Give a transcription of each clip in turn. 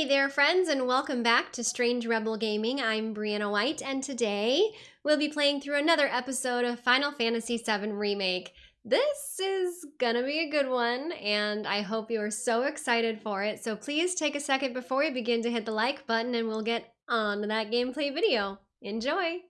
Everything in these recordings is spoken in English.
Hey there, friends, and welcome back to Strange Rebel Gaming. I'm Brianna White, and today we'll be playing through another episode of Final Fantasy VII Remake. This is gonna be a good one, and I hope you are so excited for it. So please take a second before we begin to hit the like button, and we'll get on to that gameplay video. Enjoy!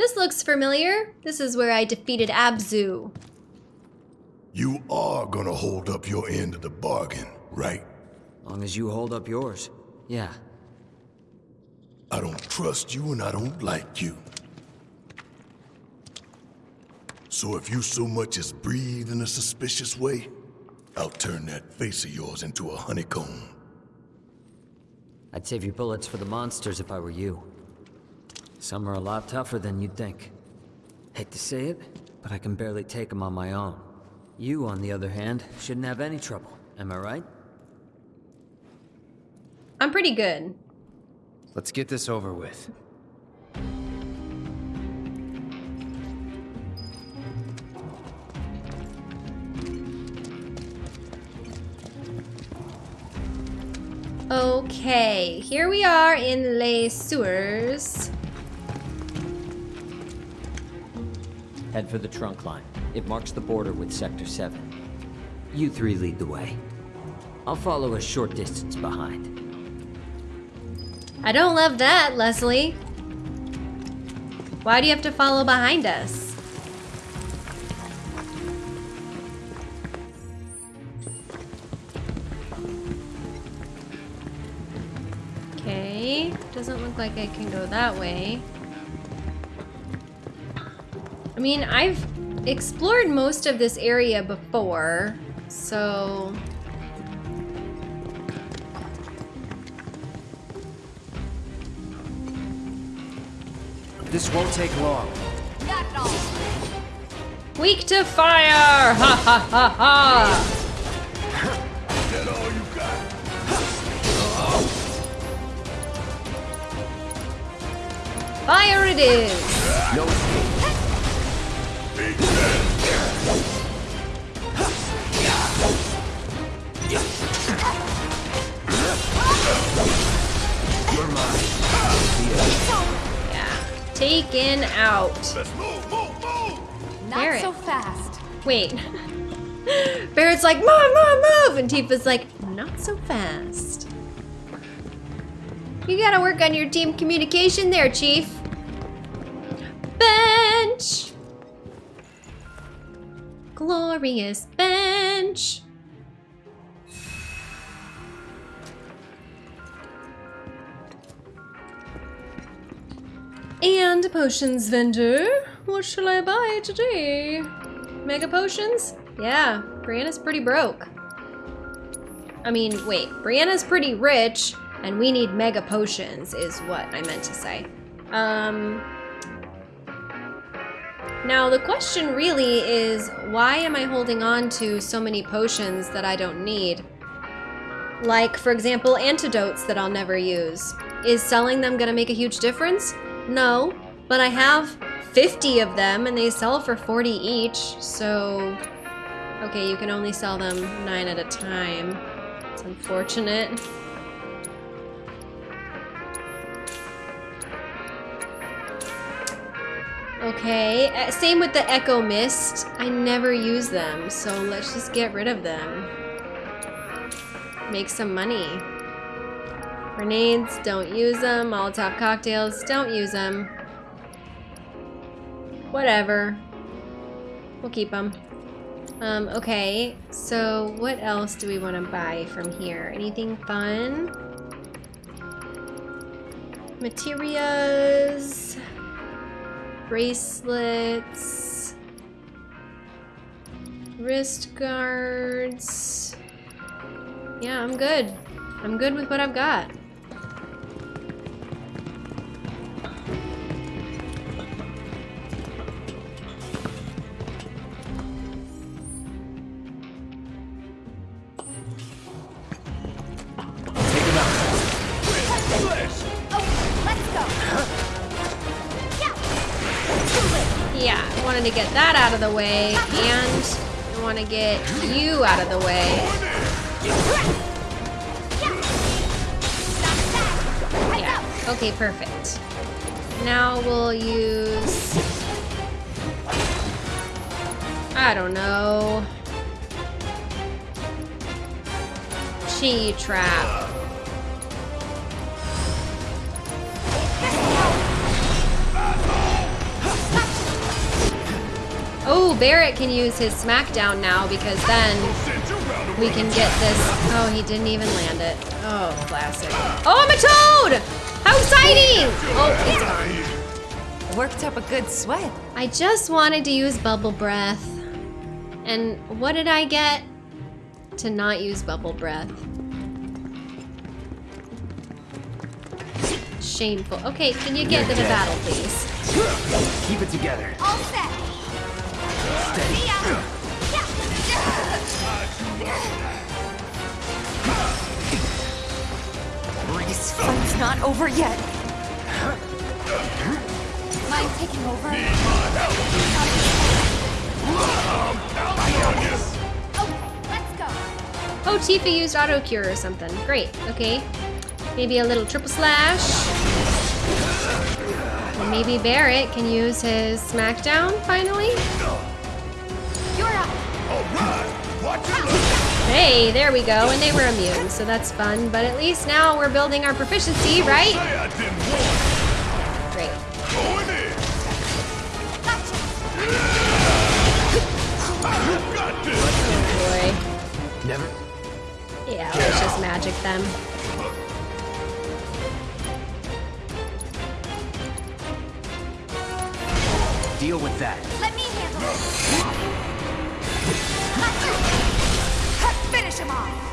This looks familiar. This is where I defeated Abzu. You are gonna hold up your end of the bargain, right? Long as you hold up yours. Yeah. I don't trust you and I don't like you. So if you so much as breathe in a suspicious way, I'll turn that face of yours into a honeycomb. I'd save your bullets for the monsters if I were you. Some are a lot tougher than you'd think. Hate to say it, but I can barely take them on my own. You, on the other hand, shouldn't have any trouble. Am I right? I'm pretty good. Let's get this over with. Okay, here we are in Les Sewers. Head for the trunk line. It marks the border with Sector 7. You three lead the way. I'll follow a short distance behind. I don't love that, Leslie. Why do you have to follow behind us? Okay, doesn't look like I can go that way. I mean, I've explored most of this area before, so... This won't take long. Not at all. Weak to fire! Ha ha ha ha! That all you got? Fire it is! No Taken out. Let's move, move, move! Not so fast. Wait. Barrett's like, move, move, move! And Tifa's like, not so fast. You gotta work on your team communication there, Chief. Bench! Glorious bench! And potions vendor. What shall I buy today? Mega potions? Yeah, Brianna's pretty broke. I mean, wait, Brianna's pretty rich, and we need mega potions, is what I meant to say. Um. Now, the question really is why am I holding on to so many potions that I don't need? Like, for example, antidotes that I'll never use. Is selling them gonna make a huge difference? No, but I have 50 of them and they sell for 40 each, so... Okay, you can only sell them 9 at a time. It's unfortunate. Okay, uh, same with the Echo Mist. I never use them, so let's just get rid of them. Make some money. Grenades, don't use them. Molotov cocktails, don't use them. Whatever. We'll keep them. Um, okay, so what else do we want to buy from here? Anything fun? Materials. Bracelets. Wrist guards. Yeah, I'm good. I'm good with what I've got. To get that out of the way, and I want to get you out of the way. Yeah, okay, perfect. Now we'll use... I don't know. Chi trap. Barrett can use his smackdown now because then we can get this. Oh, he didn't even land it. Oh, classic. Oh, I'm a toad! How exciting! Oh, it's gone. Worked up a good sweat. I just wanted to use bubble breath. And what did I get? To not use bubble breath. Shameful. Okay, can you get to the battle, please? Keep it together. All set. This fight's not over yet. Mind taking over? Okay, oh, let's go. Oh, Tifa used auto cure or something. Great. Okay. Maybe a little triple slash. And maybe Barrett can use his smackdown finally. You're up. Hey, there we go. And they were immune, so that's fun. But at least now we're building our proficiency, right? Great. Oh boy. Never. Yeah, let's just magic them. Deal with that. Let me handle it. Finish him off.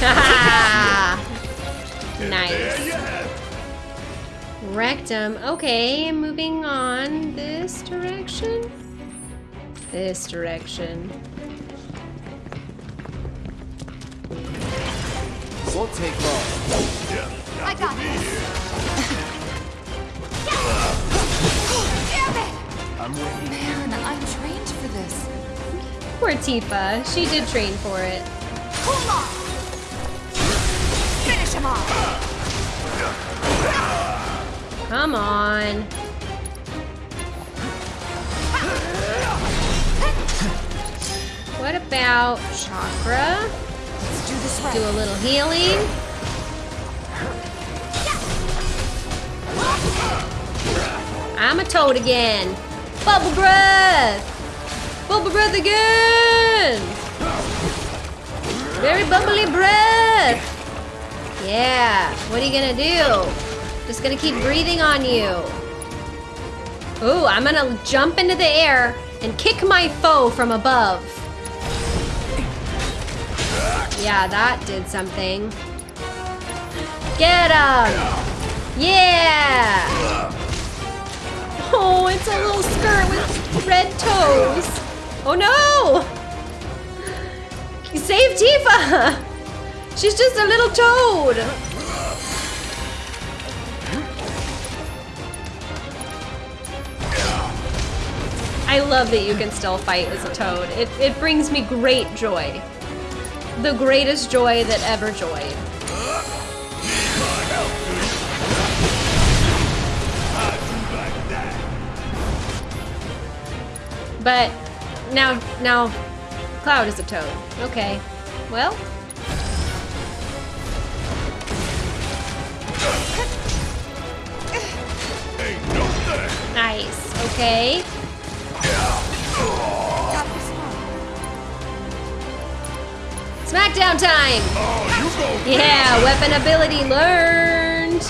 Nice. Rectum. Okay, moving on this direction. This direction. Won't take long. I got this. Damn it! I'm waiting. Man, I'm trained for this. Poor Tifa. She did train for it. Cool off. Finish him off. Come on. What about chakra? Do right. Do a little healing. I'm a toad again. Bubble breath. Bubble breath again. Very bubbly breath. Yeah. What are you gonna do? Just gonna keep breathing on you. Ooh, I'm gonna jump into the air and kick my foe from above. Yeah, that did something. Get him! Yeah! Oh, it's a little skirt with red toes. Oh no! Save Tifa! She's just a little toad. I love that you can still fight as a toad. It, it brings me great joy. The greatest joy that ever joyed. But now, now, Cloud is a toad. Okay, well. Nice. Okay. Smackdown time! Yeah, weapon ability learned!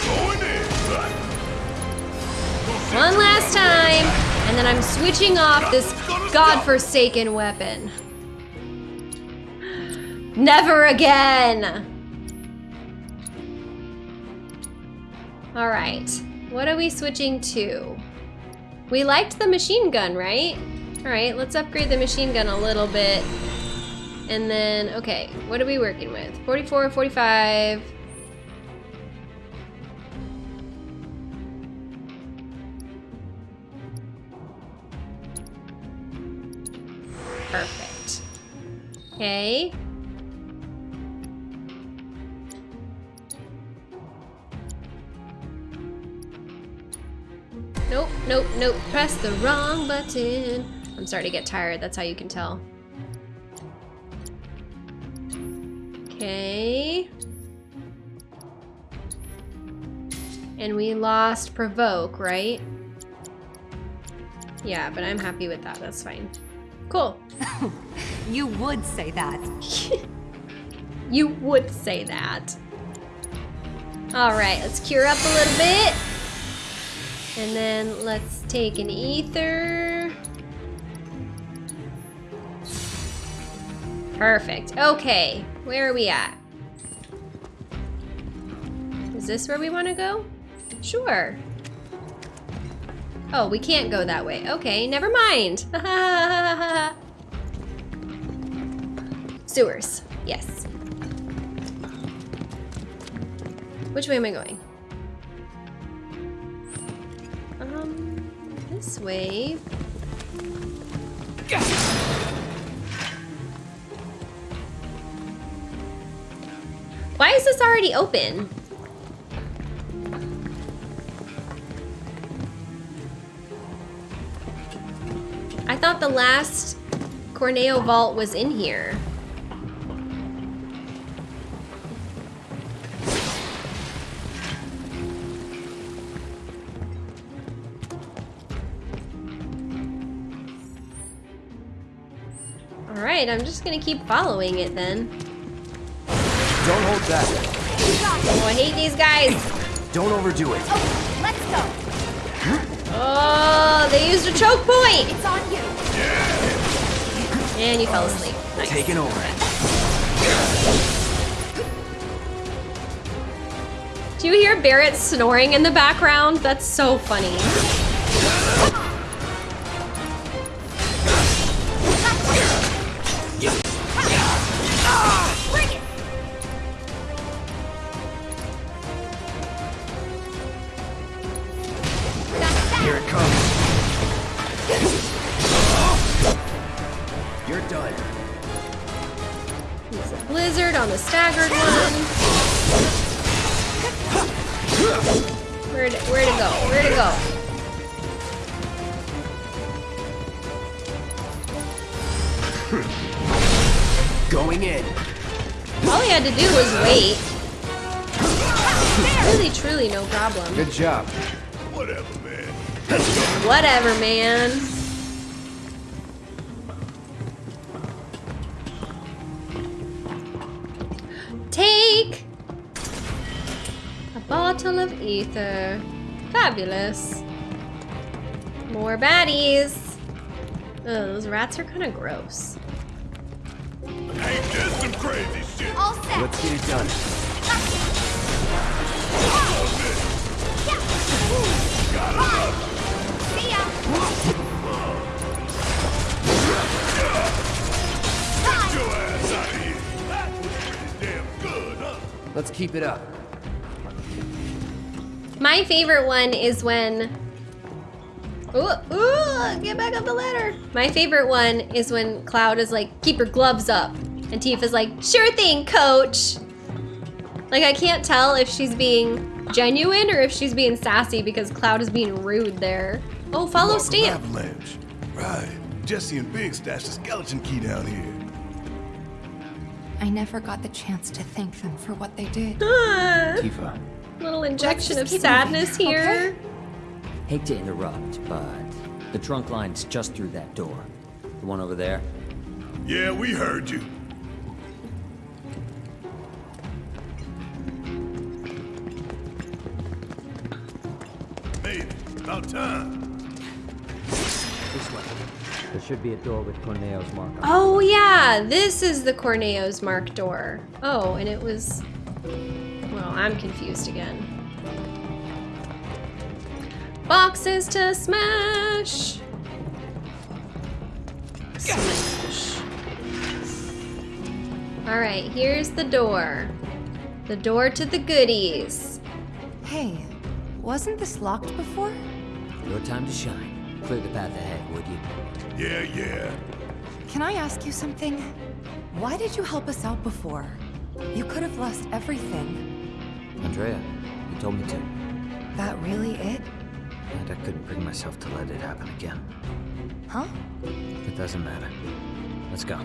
One last time, and then I'm switching off this godforsaken weapon. Never again! Alright, what are we switching to? We liked the machine gun, right? Alright, let's upgrade the machine gun a little bit. And then, okay, what are we working with? 44, 45. Perfect. Okay. Nope, nope, nope. Press the wrong button. I'm starting to get tired. That's how you can tell. Okay. And we lost provoke, right? Yeah, but I'm happy with that. That's fine. Cool. You would say that. You would say that. All right, let's cure up a little bit. And then let's take an ether. Perfect. Okay, where are we at? Is this where we want to go? Sure. Oh, we can't go that way. Okay, never mind. Sewers. Yes. Which way am I going? Um, this way. Why is this already open? I thought the last Corneo vault was in here. Alright, I'm just gonna keep following it then. Don't hold back. Oh, I hate these guys! Don't overdo it. Okay, let's go. Oh, they used a choke point! It's on you. And you fell asleep. Nice. Taking over. Do you hear Barrett snoring in the background? That's so funny. You're done. Use a blizzard on the staggered one. Where to, where to go? Where to go? Going in. All he had to do was wait. Really, truly no problem. Good job. Whatever, man. Whatever, man. Ether. Fabulous. More baddies. Ugh, those rats are kind of gross. Ain't this some crazy shit? All set. Let's get it done. See ya. Get your ass out of here. That was pretty damn good, huh? Let's keep it up. My favorite one is when. Ooh, ooh, get back up the ladder. My favorite one is when Cloud is like, keep your gloves up. And Tifa's like, sure thing, coach. Like, I can't tell if she's being genuine or if she's being sassy because Cloud is being rude there. Oh, follow Mark Stamp. Avalanche. Right. Jesse and Big stashed the skeleton key down here. I never got the chance to thank them for what they did. Tifa. Little injection of sadness moving, here. okay? Hate to interrupt, but the trunk line's just through that door. The one over there? Yeah, we heard you. Made it. About time. This way. There should be a door with Corneo's mark on it. Oh yeah, this is the Corneo's mark door. Oh, and it was. Well, I'm confused again. Boxes to smash. Smash. Alright, here's the door. The door to the goodies. Hey, wasn't this locked before? Your time to shine. Clear the path ahead, would you? Yeah, yeah. Can I ask you something? Why did you help us out before? You could have lost everything. Andrea, you told me to. That really it? And I couldn't bring myself to let it happen again. Huh? It doesn't matter. Let's go.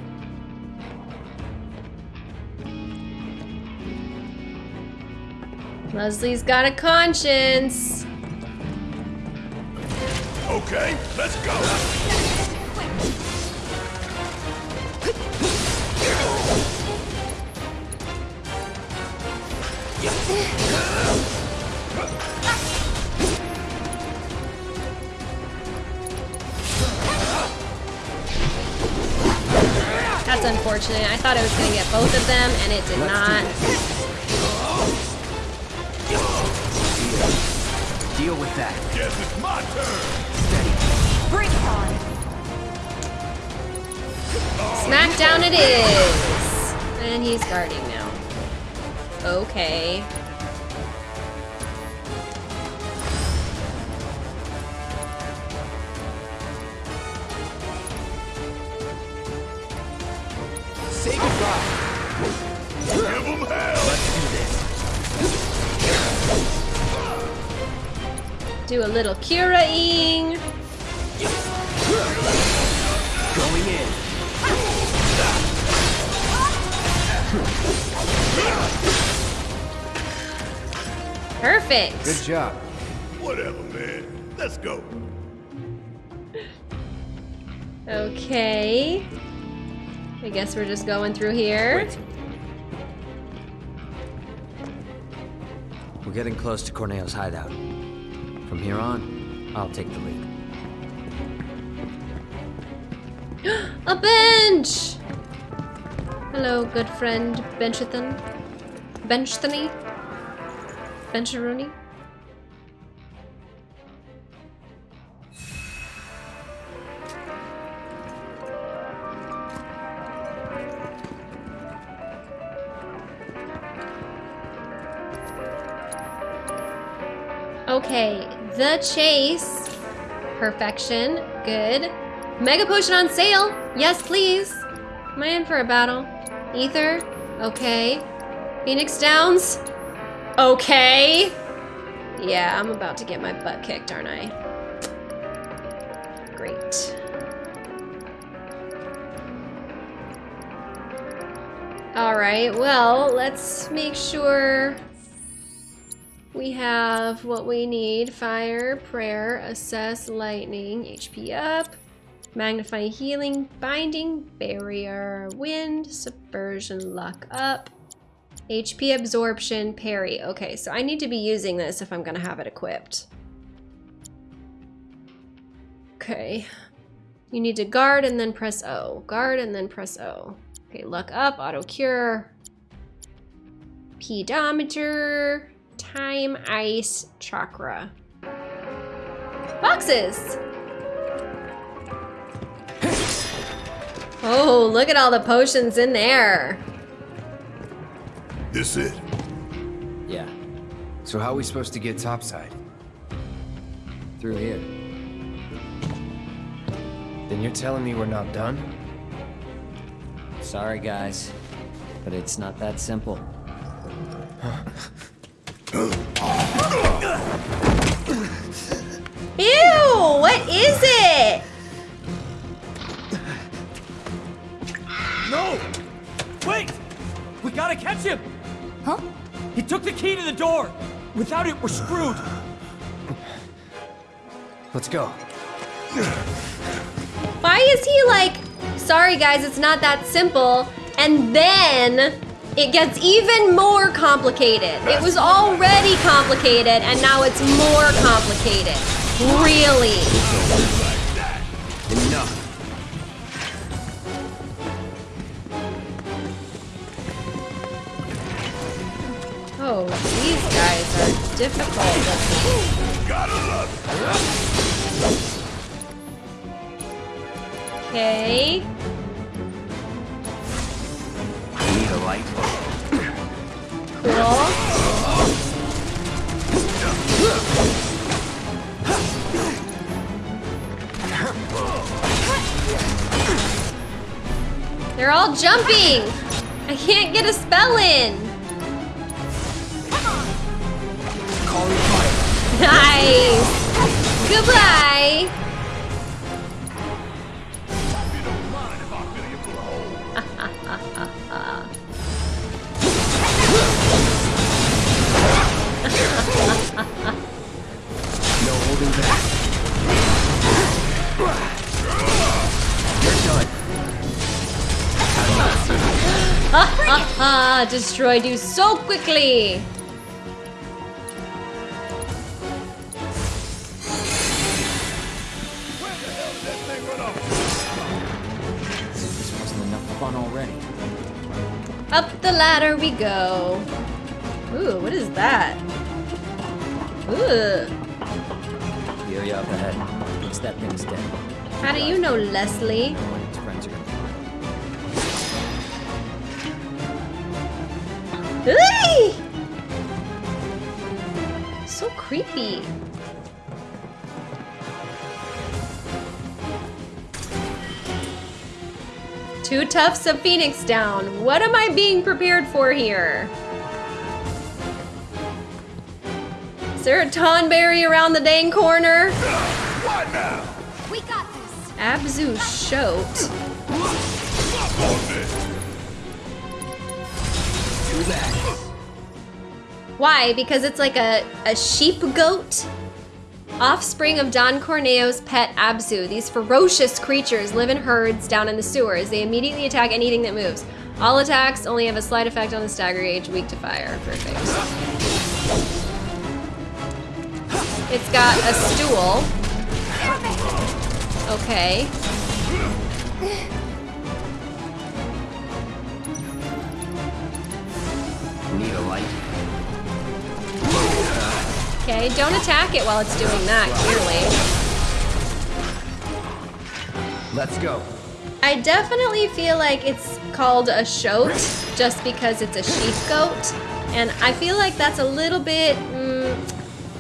Leslie's got a conscience. Okay, let's go. That's unfortunate. I thought I was going to get both of them, and it did not. Deal with that. Guess it's my turn. Bring it on! Smackdown it is! And he's guarding now. Okay. Say goodbye. Give him hell. Let's do this. Do a little curaing. Perfect. Good job. Whatever, man. Let's go. Okay. I guess we're just going through here. Wait. We're getting close to Corneo's hideout. From here on, I'll take the lead. A bench! Hello, good friend Benchathan. Benchthany? Bencharoni? Okay, the chase. Perfection. Good. Mega potion on sale. Yes, please. Am I in for a battle? Ether. Okay. Phoenix Downs. Okay. Yeah, I'm about to get my butt kicked, aren't I? Great. All right, well, let's make sure we have what we need. Fire, prayer, assess, lightning, HP up, magnify healing, binding, barrier, wind, subversion, luck up, HP absorption, parry. Okay, so I need to be using this if I'm gonna have it equipped. Okay. You need to guard and then press O. Guard and then press O. Okay, luck up, auto cure. Pedometer, time, ice, chakra. Boxes! Oh, look at all the potions in there. This it. Yeah, So how are we supposed to get topside? through here. Then you're telling me we're not done? Sorry, guys, but it's not that simple. Ew, what is it? No! Wait! We gotta catch him! Huh? He took the key to the door! Without it, we're screwed! Let's go. Why is he like, sorry guys, it's not that simple, and then it gets even more complicated. It was already complicated, and now it's more complicated. Really? Difficult. Gotta love. Okay. Need a light? Cool. They're all jumping! I can't get a spell in! Nice! Goodbye! No holding back. You're done. Ha ha ha! Destroyed you so quickly! Up the ladder we go. Ooh, what is that? Ooh. Fury up ahead. Looks that thing's dead. How do you know, Leslie? Its friends are gonna. Ooh! So creepy. Two tufts of phoenix down. What am I being prepared for here? Is there a tonberry around the dang corner? What now? We got this. Abzu that. Why? Because it's like a, a sheep goat? Offspring of Don Corneo's pet Abzu. These ferocious creatures live in herds down in the sewers. They immediately attack anything that moves. All attacks only have a slight effect on the stagger gauge, weak to fire. Perfect. It's got a stool. Okay. Need a light? Okay, don't attack it while it's doing that, clearly. Let's go. I definitely feel like it's called a shoat just because it's a sheep goat, and I feel like that's a little bit, mm,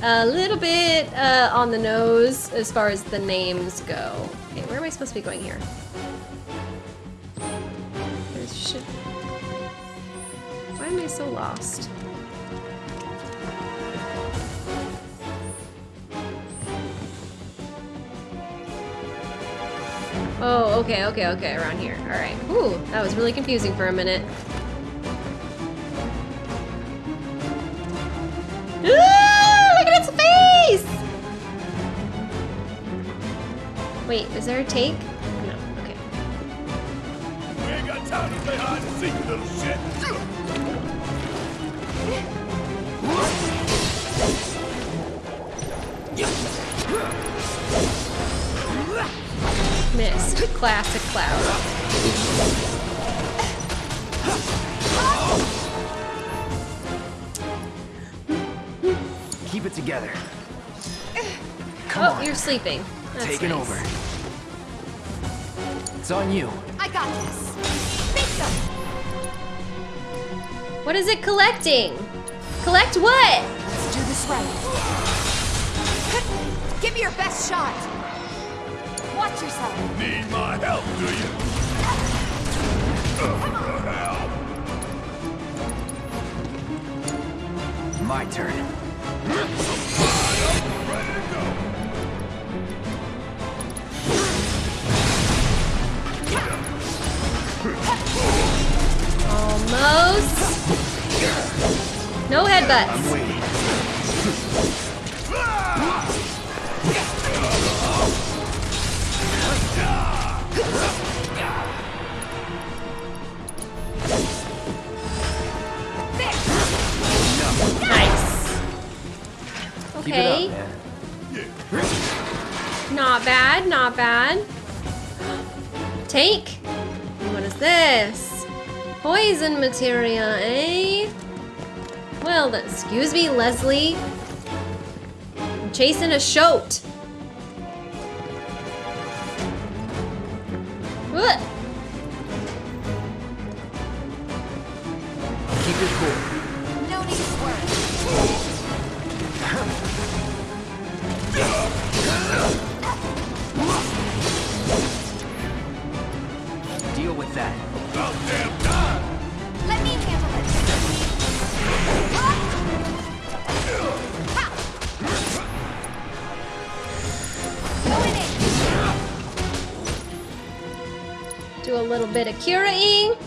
a little bit uh, on the nose as far as the names go. Okay, where am I supposed to be going here? Why am I so lost? Oh, okay, okay, okay, around here. All right. Ooh, that was really confusing for a minute. Look at its face! Wait, is there a take? No, okay. We ain't got time to play hide and seek, little shit. Missed. Classic cloud. Keep it together. Come Oh, on. you're sleeping. That's Taking nice. over. It's on you. I got this. Bingo. What is it collecting? Collect what? Let's do this right. Give me your best shot. Watch yourself. Need my help, do you? My turn. Almost. No headbutts. Okay. up. Not bad, not bad. Take. What is this? Poison materia, eh? Well, excuse me, Leslie. I'm chasing a shoat. A little bit of curating.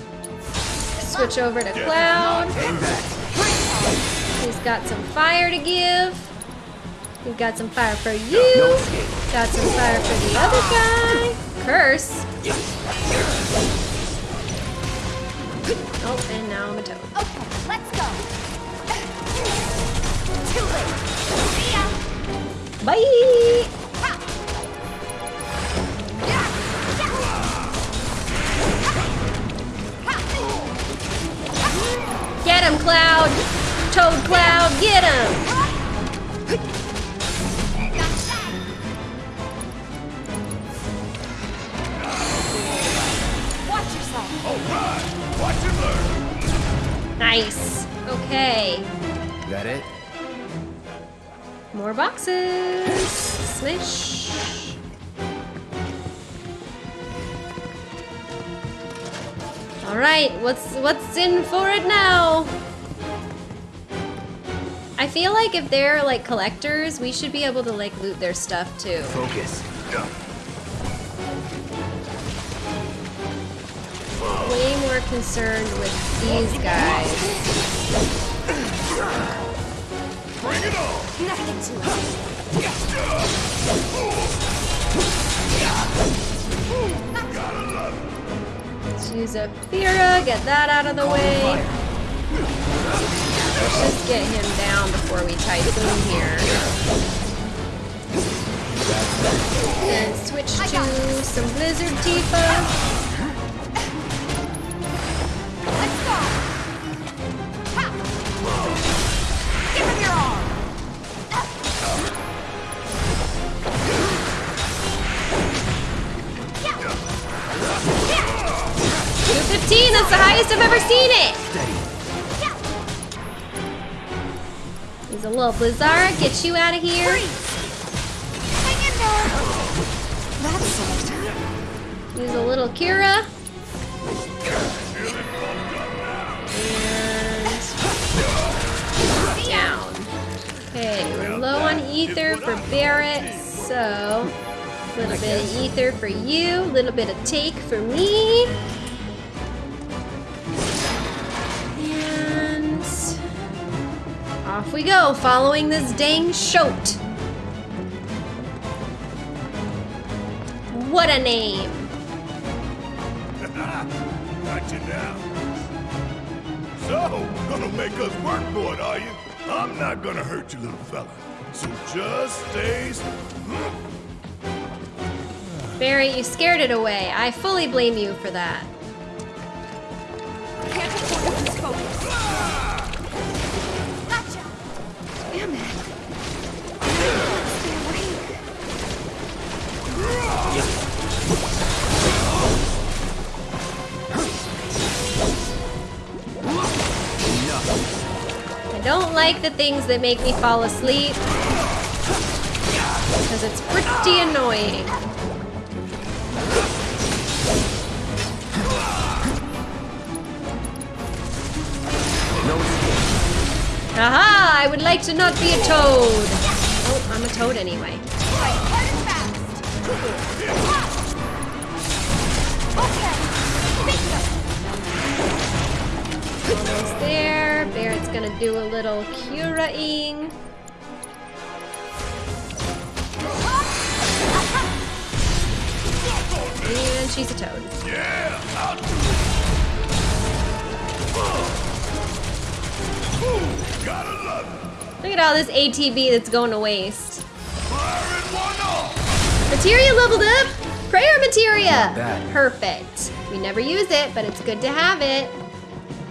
Switch over to Cloud. He's got some fire to give. We've got some fire for you. Got some fire for the other guy. Curse. Oh, and now I'm a toad. Okay, let's go. Too late. See ya. Bye! Get him, Cloud! Toad Cloud, get him! Watch yourself. All right, watch and learn. Nice. Okay. That it? More boxes. Smash. All right, what's what's in for it now? I feel like if they're like collectors, we should be able to like loot their stuff too. Focus. Way more concerned with these guys. Bring it on. Nothing to it. Gotta love it. Let's use a Fira, get that out of the way. Let's just get him down before we typhoon here. And switch to some Blizzard Tifa. Little Blizzard, get you out of here. Hang in there. That's. Use a little Kira. And down. Okay, we're low on ether for Barrett, so a little bit of ether for you, a little bit of take for me. Off we go, following this dang shoat. What a name! Got you now. So, gonna make us work for it, are you? I'm not gonna hurt you, little fella. So just stay. Hmm. Barry, you scared it away. I fully blame you for that. Don't like the things that make me fall asleep. Because it's pretty annoying. Aha! I would like to not be a toad. Oh, I'm a toad anyway. Almost there. Barrett's gonna do a little curaing. And she's a toad. Yeah, I'll do it. Gotta love. Look at all this ATB that's going to waste. Firing one off. Materia leveled up! Prayer materia! Perfect. We never use it, but it's good to have it.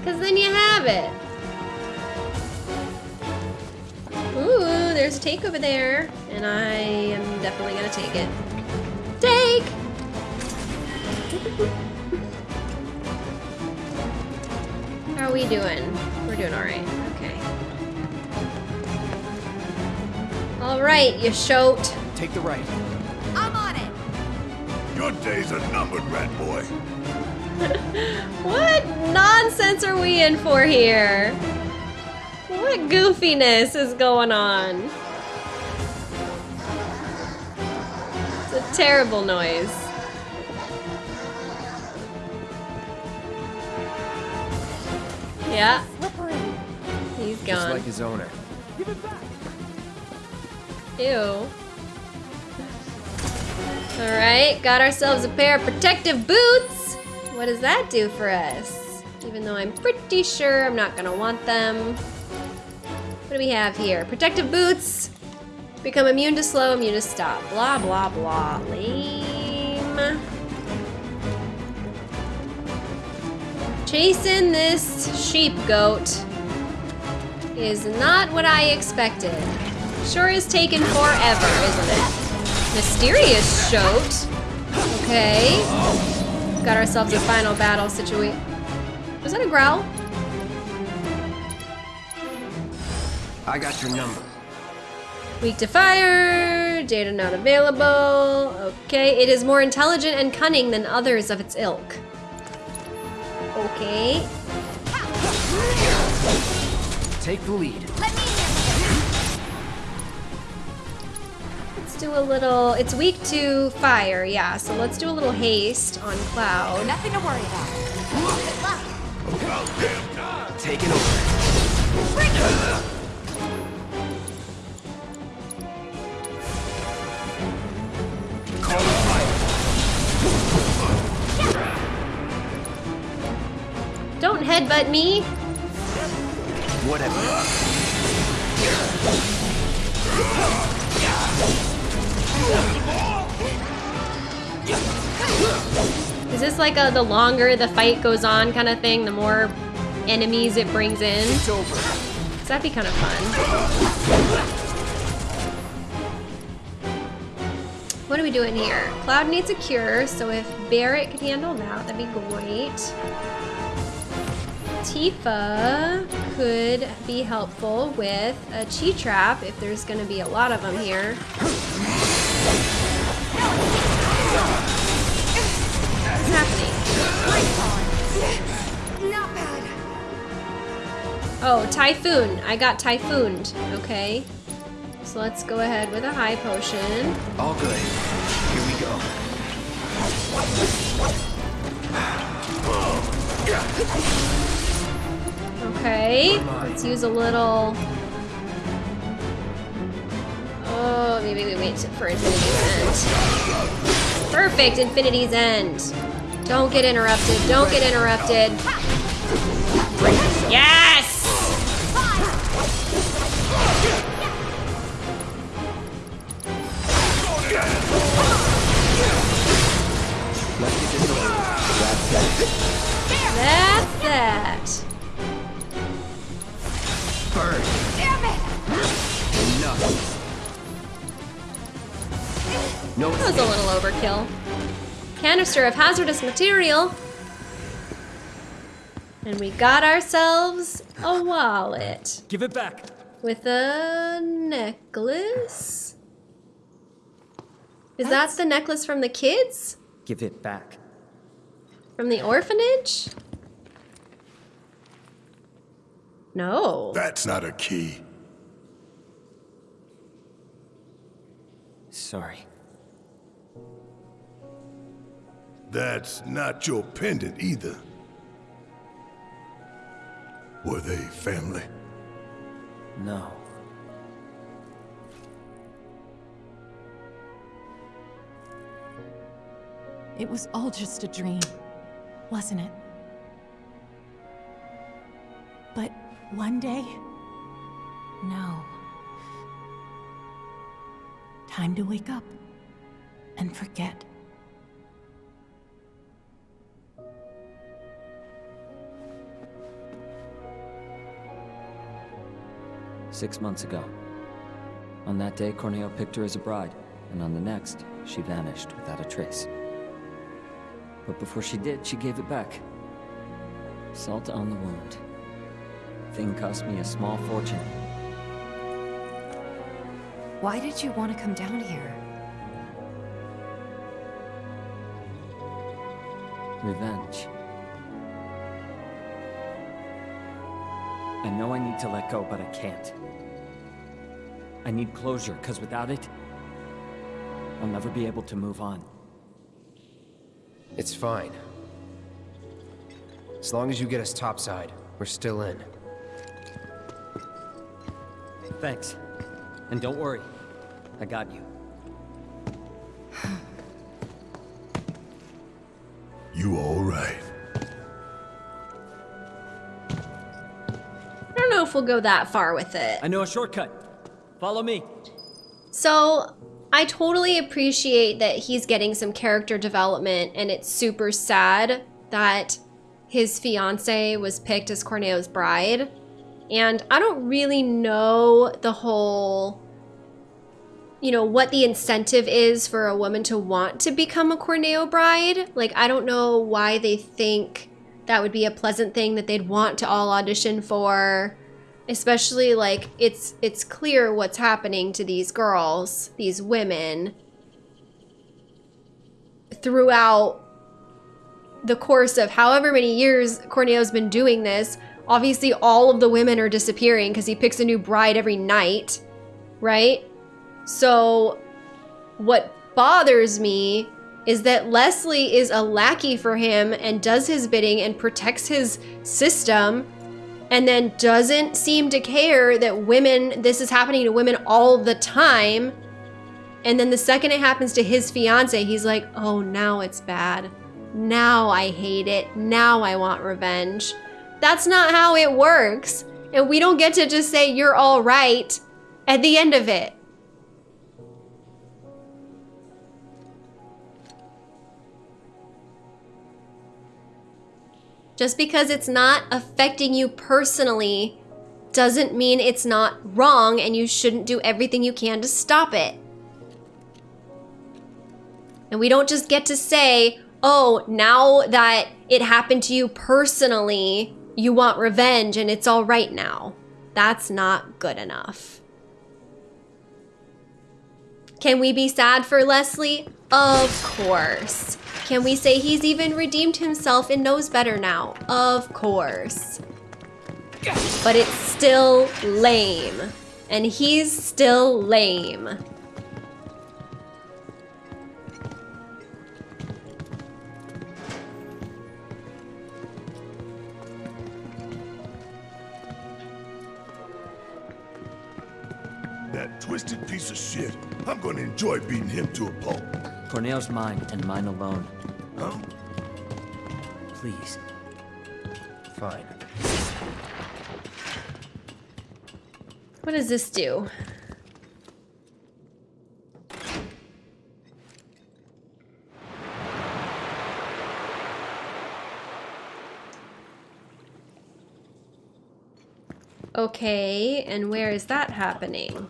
Because then you have it. Ooh, there's a take over there. And I am definitely going to take it. Take! How are we doing? We're doing alright. Okay. Alright, you shoat. Take the right. I'm on it! Your days are numbered, rat boy. What nonsense are we in for here? What goofiness is going on? It's a terrible noise. Yeah, Slippery. he's Just gone. like his owner. Ew. Alright, got ourselves a pair of protective boots. What does that do for us? Even though I'm pretty sure I'm not gonna want them. What do we have here? Protective boots. Become immune to slow, immune to stop. Blah, blah, blah. Lame. Chasing this sheep goat is not what I expected. Sure is taking forever, isn't it? Mysterious shoat. Okay. Got ourselves a final battle situation. Was that a growl? I got your number. Weak to fire. Data not available. Okay. It is more intelligent and cunning than others of its ilk. Okay. Take the lead. Let's do a little. It's weak to fire, yeah. So let's do a little haste on Cloud. Nothing to worry about. Taking over. Call the. Don't headbutt me. Whatever. Is this like a the longer the fight goes on kind of thing, the more enemies it brings in? 'Cause that'd be kind of fun. What are we doing here? Cloud needs a cure, so if Barret could handle that, that'd be great. Tifa could be helpful with a chi trap if there's gonna be a lot of them here. Oh, Typhoon. I got Typhooned. Okay. So let's go ahead with a high potion. All good. Here we go. Okay. Let's use a little. Oh, maybe we wait for Infinity's End. Perfect, Infinity's End. Don't get interrupted. Don't get interrupted. Yes! That's that. Burn. Damn it! Enough. No That was a little overkill. Canister of hazardous material. And we got ourselves a wallet Give it back. with a necklace. Is That's- that the necklace from the kids? Give it back. From the orphanage? No. That's not a key. Sorry. That's not your pendant either. Were they family? No. It was all just a dream, wasn't it? But one day, no. Time to wake up and forget. Six months ago. On that day, Corneo picked her as a bride, and on the next, she vanished without a trace. But before she did, she gave it back. Salt on the wound. Thing cost me a small fortune. Why did you want to come down here? Revenge. I know I need to let go, but I can't. I need closure, because without it, I'll never be able to move on. It's fine. As long as you get us topside, we're still in. Thanks. And don't worry. I got you. You all right? I don't know if we'll go that far with it. I know a shortcut. Follow me. So I totally appreciate that he's getting some character development and it's super sad that his fiance was picked as Corneo's bride. And I don't really know the whole, you know, what the incentive is for a woman to want to become a Corneo bride. Like, I don't know why they think that would be a pleasant thing that they'd want to all audition for especially like it's it's clear what's happening to these girls these women throughout the course of however many years Corneo's been doing this. Obviously all of the women are disappearing because he picks a new bride every night right? So what bothers me is that Leslie is a lackey for him and does his bidding and protects his system and then doesn't seem to care that women, this is happening to women all the time. And then the second it happens to his fiance, he's like, oh, now it's bad. Now I hate it. Now I want revenge. That's not how it works. And we don't get to just say you're all right at the end of it. Just because it's not affecting you personally doesn't mean it's not wrong and you shouldn't do everything you can to stop it. And we don't just get to say, oh, now that it happened to you personally, you want revenge and it's all right now. That's not good enough. Can we be sad for Leslie? Of course. Can we say he's even redeemed himself and knows better now? Of course. But it's still lame. And he's still lame. That twisted piece of shit. I'm gonna enjoy beating him to a pulp. Corneo's mine, and mine alone. Huh? Please. Fine. What does this do? Okay, and where is that happening?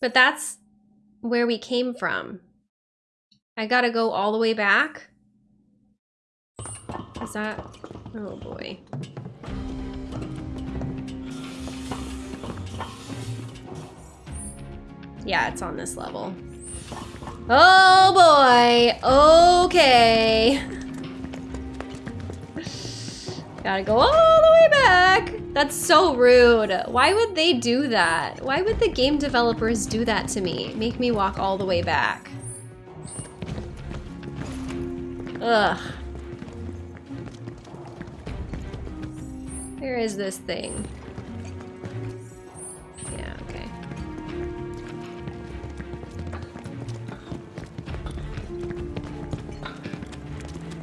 But that's where we came from. I gotta go all the way back? Is that... Oh boy. Yeah, it's on this level. Oh boy! Okay. Gotta go all the way back. That's so rude. Why would they do that? Why would the game developers do that to me? Make me walk all the way back. Ugh. Where is this thing?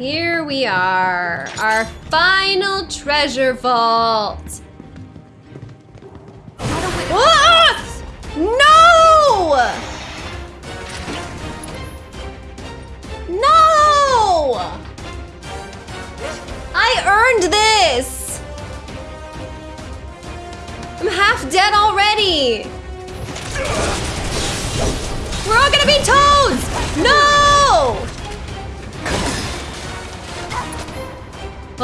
Here we are, our final treasure vault. Ah! No! No! I earned this! I'm half dead already! We're all gonna be toads! No!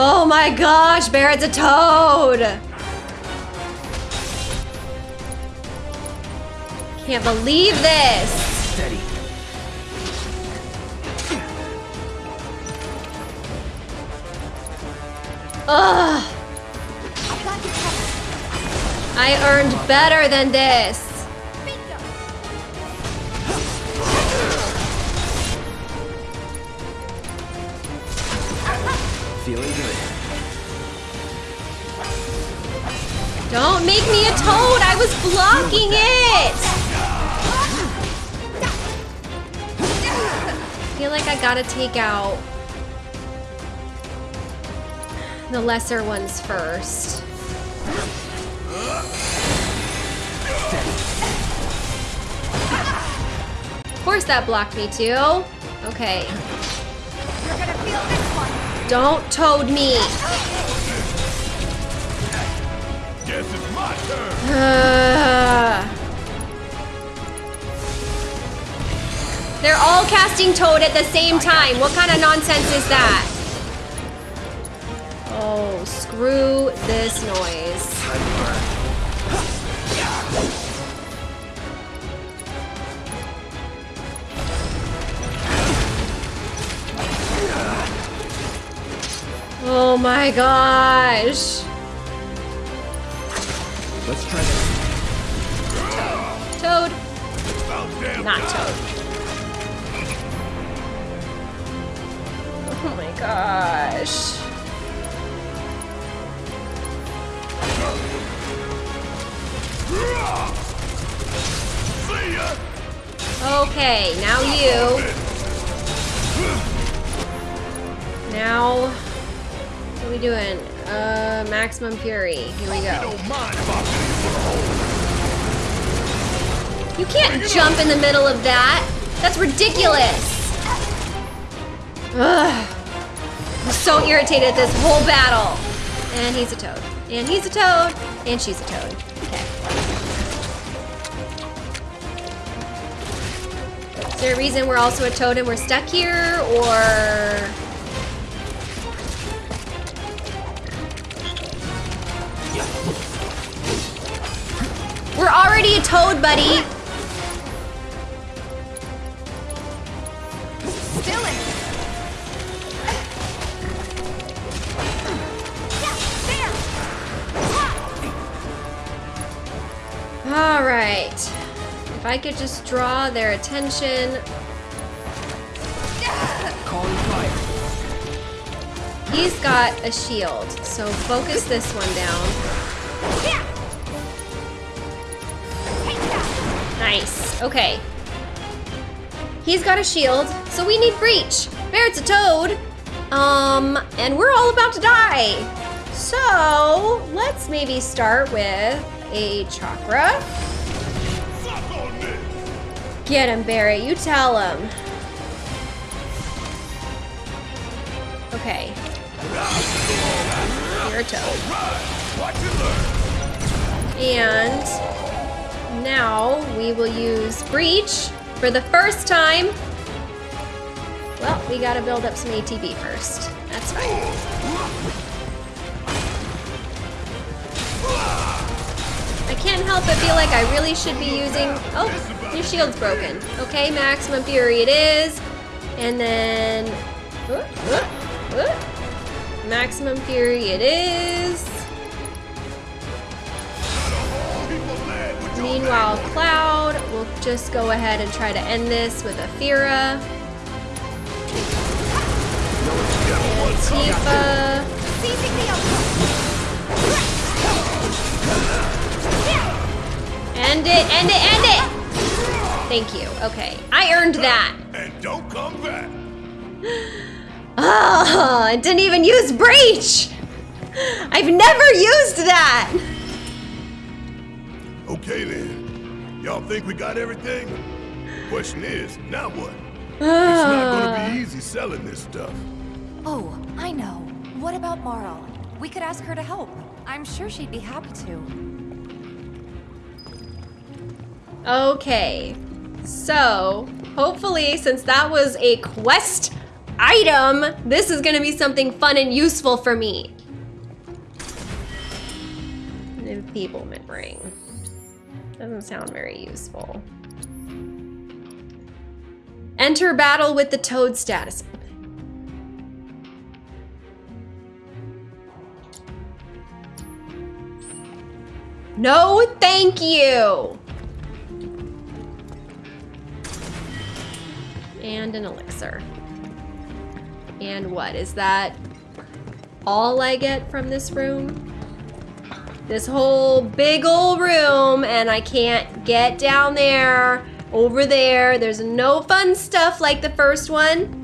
Oh my gosh, Barret's a toad! Can't believe this! Steady. Ugh! I earned better than this! Don't make me a toad! I was blocking it! I feel like I gotta take out the lesser ones first. Of course that blocked me too. Okay. Don't toad me. Guess it's my turn. They're all casting Toad at the same time. What kind of nonsense is that? Oh, screw this noise. Oh my gosh. Let's try that. Toad. About damn Not time. Toad. Oh my gosh. Okay, now you. Now, what are we doing? Uh, maximum fury. Here we go. Don't mind if I fill you full of holes. You can't jump in the middle of that. That's ridiculous. Ugh. I'm so irritated at this whole battle. And he's a toad. And he's a toad. And she's a toad. Okay. Is there a reason we're also a toad and we're stuck here? Or. We're already a toad, buddy. Still in. All right. If I could just draw their attention. Calling fire. He's got a shield, so focus this one down. Nice. Okay. He's got a shield, so we need breach. Barret's a toad. Um, and we're all about to die. So let's maybe start with a chakra. Get him, Barry. You tell him. Okay. You're a toad. And now we will use Breach for the first time. Well, we gotta build up some ATB first. That's fine. I can't help but feel like I really should be using... Oh, your shield's broken. Okay, Maximum Fury it is. And then... uh, uh, uh. Maximum Fury it is. Meanwhile, Cloud will just go ahead and try to end this with Athera. Tifa. Seizing the outpost. End it, end it, end it! Thank you. Okay. I earned that. And don't come back. Oh, I didn't even use breach! I've never used that! Okay then. Y'all think we got everything? Question is, now what? It's not gonna be ah. easy selling this stuff. Oh, I know. What about Marle? We could ask her to help. I'm sure she'd be happy to. Okay, so hopefully, since that was a quest item, this is gonna be something fun and useful for me. An enfeeblement ring. Doesn't sound very useful. Enter battle with the toad status. No, thank you. And an elixir. And what, is that all I get from this room? This whole big old room and I can't get down there, over there. There's no fun stuff like the first one.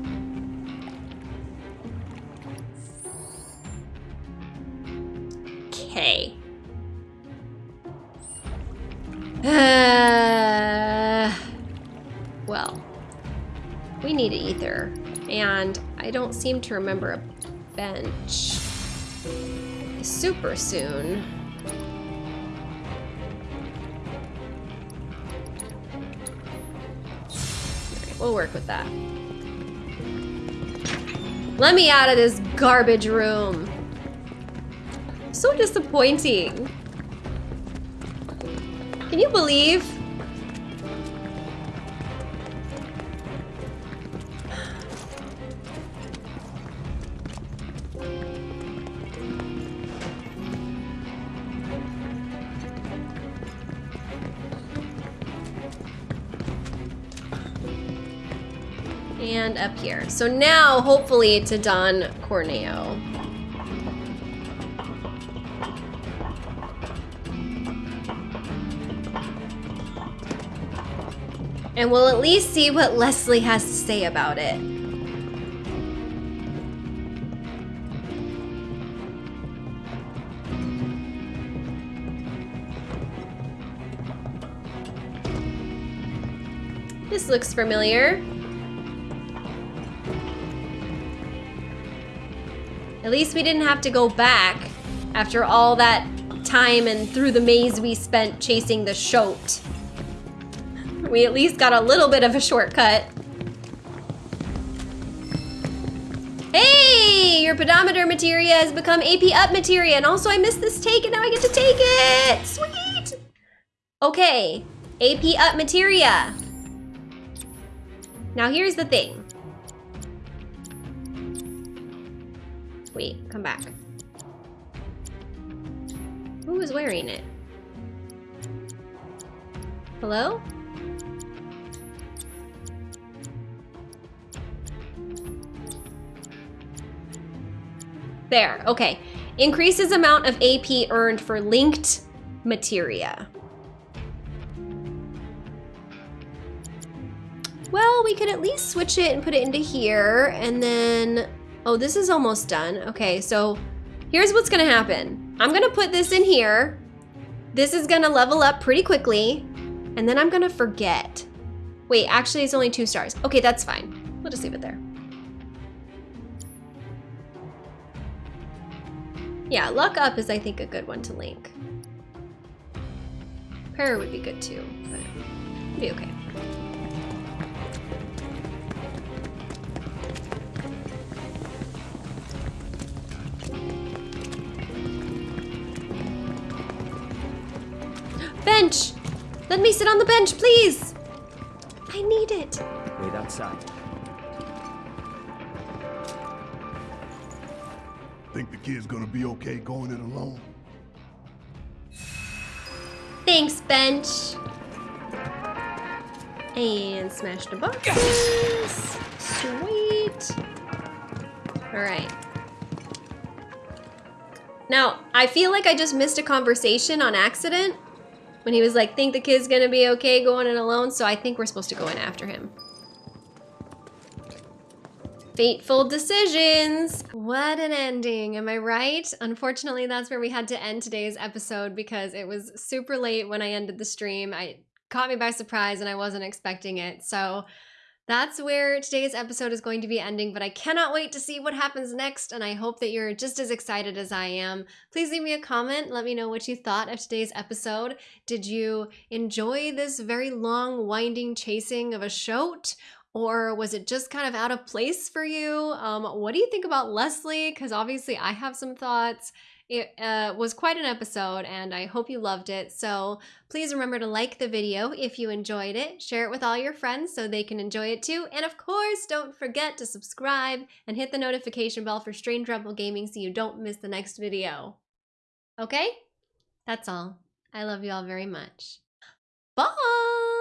Okay. Uh, well, we need ether, and I don't seem to remember a bench super soon. We'll work with that. Let me out of this garbage room. So disappointing. Can you believe? Up here. So now, hopefully, to Don Corneo. And we'll at least see what Leslie has to say about it. This looks familiar. At least we didn't have to go back after all that time and through the maze we spent chasing the shoat. We at least got a little bit of a shortcut. Hey, your pedometer materia has become AP up materia, and also I missed this take, and now I get to take it. Sweet. Okay, AP up materia. Now here's the thing. Wait, come back. Who is wearing it? Hello? There, okay. Increases amount of AP earned for linked materia. Well, we could at least switch it and put it into here, and then... Oh, this is almost done. Okay, so here's what's gonna happen. I'm gonna put this in here. This is gonna level up pretty quickly, and then I'm gonna forget. Wait, actually it's only two stars. Okay, that's fine. We'll just leave it there. Yeah, luck up is I think a good one to link. Prayer would be good too, but it'd be okay. Bench! Let me sit on the bench, please! I need it. Wait outside. Think the kid's gonna be okay going it alone? Thanks, bench. And smash the boxes. Sweet. All right. Now, I feel like I just missed a conversation on accident when he was like, think the kid's gonna be okay going in alone, so I think we're supposed to go in after him. Fateful decisions. What an ending, am I right? Unfortunately, that's where we had to end today's episode because it was super late when I ended the stream. I caught me by surprise and I wasn't expecting it. So that's where today's episode is going to be ending, but I cannot wait to see what happens next, and I hope that you're just as excited as I am. Please leave me a comment. Let me know what you thought of today's episode. Did you enjoy this very long, winding chasing of a shoat? Or was it just kind of out of place for you? Um, what do you think about Leslie? Because obviously I have some thoughts. It uh, was quite an episode and I hope you loved it. So please remember to like the video if you enjoyed it, share it with all your friends so they can enjoy it too. And of course, don't forget to subscribe and hit the notification bell for Strange Rebel Gaming so you don't miss the next video. Okay? That's all. I love you all very much. Bye!